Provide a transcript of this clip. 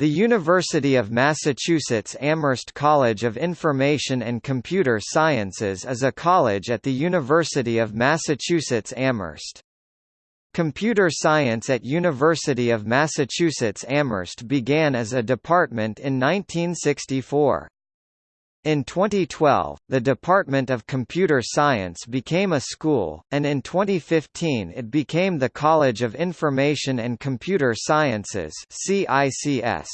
The University of Massachusetts Amherst College of Information and Computer Sciences is a college at the University of Massachusetts Amherst. Computer science at University of Massachusetts Amherst began as a department in 1964. In 2012, the Department of Computer Science became a school, and in 2015 it became the College of Information and Computer Sciences CICS.